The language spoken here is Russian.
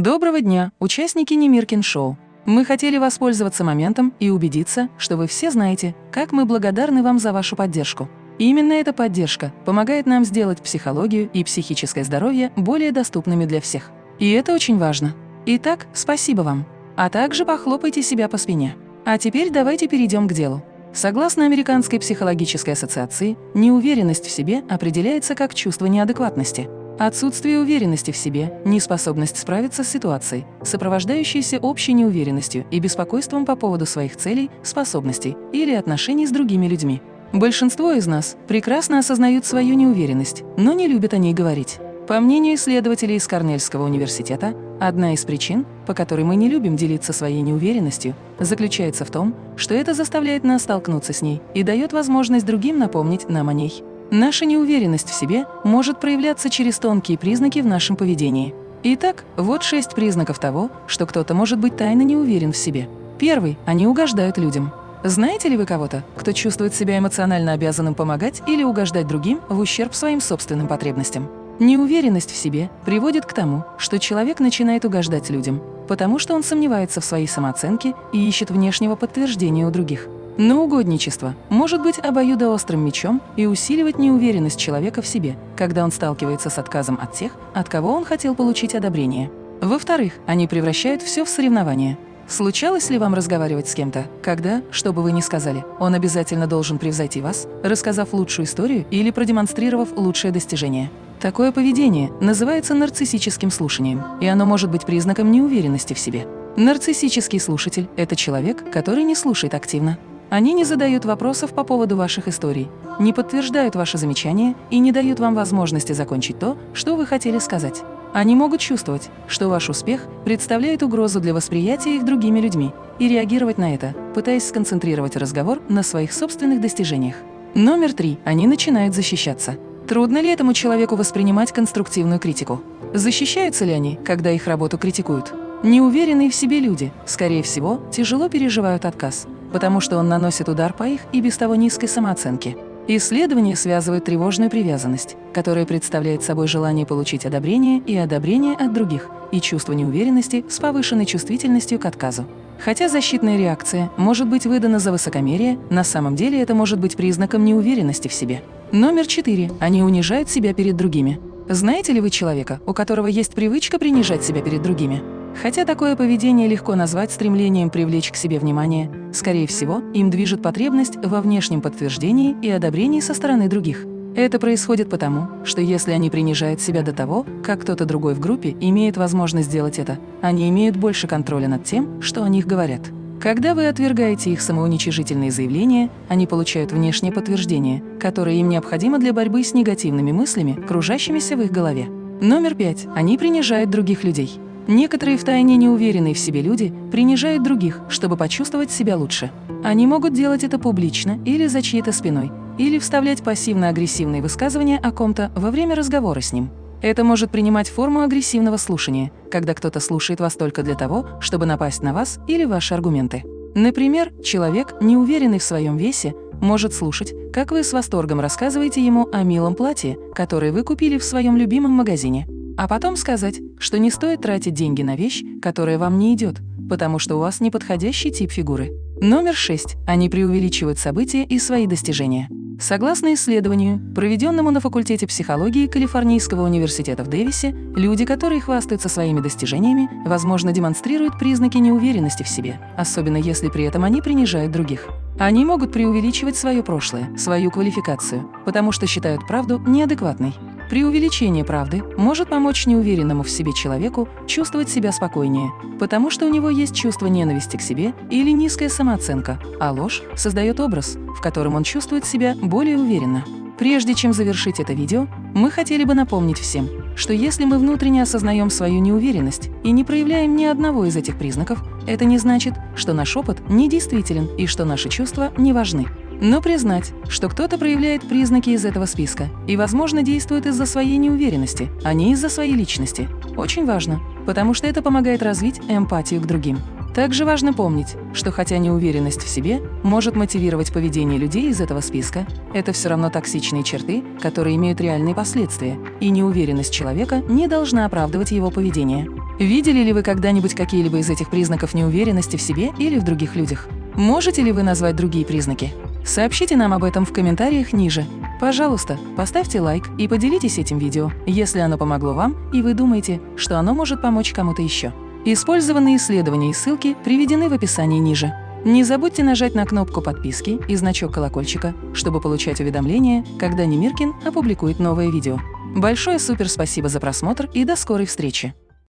Доброго дня, участники Немиркин Шоу. Мы хотели воспользоваться моментом и убедиться, что вы все знаете, как мы благодарны вам за вашу поддержку. Именно эта поддержка помогает нам сделать психологию и психическое здоровье более доступными для всех. И это очень важно. Итак, спасибо вам. А также похлопайте себя по спине. А теперь давайте перейдем к делу. Согласно Американской психологической ассоциации, неуверенность в себе определяется как чувство неадекватности – Отсутствие уверенности в себе, неспособность справиться с ситуацией, сопровождающаяся общей неуверенностью и беспокойством по поводу своих целей, способностей или отношений с другими людьми. Большинство из нас прекрасно осознают свою неуверенность, но не любят о ней говорить. По мнению исследователей из Корнельского университета, одна из причин, по которой мы не любим делиться своей неуверенностью, заключается в том, что это заставляет нас столкнуться с ней и дает возможность другим напомнить нам о ней. Наша неуверенность в себе может проявляться через тонкие признаки в нашем поведении. Итак, вот шесть признаков того, что кто-то может быть тайно не уверен в себе. Первый – они угождают людям. Знаете ли вы кого-то, кто чувствует себя эмоционально обязанным помогать или угождать другим в ущерб своим собственным потребностям? Неуверенность в себе приводит к тому, что человек начинает угождать людям, потому что он сомневается в своей самооценке и ищет внешнего подтверждения у других. Но угодничество может быть обоюдоострым мечом и усиливать неуверенность человека в себе, когда он сталкивается с отказом от тех, от кого он хотел получить одобрение. Во-вторых, они превращают все в соревнование. Случалось ли вам разговаривать с кем-то, когда, что бы вы ни сказали, он обязательно должен превзойти вас, рассказав лучшую историю или продемонстрировав лучшее достижение? Такое поведение называется нарциссическим слушанием, и оно может быть признаком неуверенности в себе. Нарциссический слушатель – это человек, который не слушает активно, они не задают вопросов по поводу ваших историй, не подтверждают ваши замечания и не дают вам возможности закончить то, что вы хотели сказать. Они могут чувствовать, что ваш успех представляет угрозу для восприятия их другими людьми и реагировать на это, пытаясь сконцентрировать разговор на своих собственных достижениях. Номер три. Они начинают защищаться. Трудно ли этому человеку воспринимать конструктивную критику? Защищаются ли они, когда их работу критикуют? Неуверенные в себе люди, скорее всего, тяжело переживают отказ, потому что он наносит удар по их и без того низкой самооценке. Исследования связывают тревожную привязанность, которая представляет собой желание получить одобрение и одобрение от других, и чувство неуверенности с повышенной чувствительностью к отказу. Хотя защитная реакция может быть выдана за высокомерие, на самом деле это может быть признаком неуверенности в себе. Номер четыре. Они унижают себя перед другими. Знаете ли вы человека, у которого есть привычка принижать себя перед другими? Хотя такое поведение легко назвать стремлением привлечь к себе внимание, скорее всего, им движет потребность во внешнем подтверждении и одобрении со стороны других. Это происходит потому, что если они принижают себя до того, как кто-то другой в группе имеет возможность сделать это, они имеют больше контроля над тем, что о них говорят. Когда вы отвергаете их самоуничижительные заявления, они получают внешнее подтверждение, которое им необходимо для борьбы с негативными мыслями, кружащимися в их голове. Номер пять. Они принижают других людей. Некоторые втайне неуверенные в себе люди принижают других, чтобы почувствовать себя лучше. Они могут делать это публично или за чьей-то спиной, или вставлять пассивно-агрессивные высказывания о ком-то во время разговора с ним. Это может принимать форму агрессивного слушания, когда кто-то слушает вас только для того, чтобы напасть на вас или ваши аргументы. Например, человек, неуверенный в своем весе, может слушать, как вы с восторгом рассказываете ему о милом платье, которое вы купили в своем любимом магазине. А потом сказать, что не стоит тратить деньги на вещь, которая вам не идет, потому что у вас неподходящий тип фигуры. Номер 6. Они преувеличивают события и свои достижения. Согласно исследованию, проведенному на факультете психологии Калифорнийского университета в Дэвисе, люди, которые хвастаются своими достижениями, возможно, демонстрируют признаки неуверенности в себе, особенно если при этом они принижают других. Они могут преувеличивать свое прошлое, свою квалификацию, потому что считают правду неадекватной. Преувеличение правды может помочь неуверенному в себе человеку чувствовать себя спокойнее, потому что у него есть чувство ненависти к себе или низкая самооценка, а ложь создает образ, в котором он чувствует себя более уверенно. Прежде чем завершить это видео, мы хотели бы напомнить всем, что если мы внутренне осознаем свою неуверенность и не проявляем ни одного из этих признаков, это не значит, что наш опыт недействителен и что наши чувства не важны. Но признать, что кто-то проявляет признаки из этого списка и, возможно, действует из-за своей неуверенности, а не из-за своей личности, очень важно, потому что это помогает развить эмпатию к другим. Также важно помнить, что хотя неуверенность в себе может мотивировать поведение людей из этого списка, это все равно токсичные черты, которые имеют реальные последствия, и неуверенность человека не должна оправдывать его поведение. Видели ли вы когда-нибудь какие-либо из этих признаков неуверенности в себе или в других людях? Можете ли вы назвать другие признаки? Сообщите нам об этом в комментариях ниже. Пожалуйста, поставьте лайк и поделитесь этим видео, если оно помогло вам и вы думаете, что оно может помочь кому-то еще. Использованные исследования и ссылки приведены в описании ниже. Не забудьте нажать на кнопку подписки и значок колокольчика, чтобы получать уведомления, когда Немиркин опубликует новое видео. Большое супер спасибо за просмотр и до скорой встречи!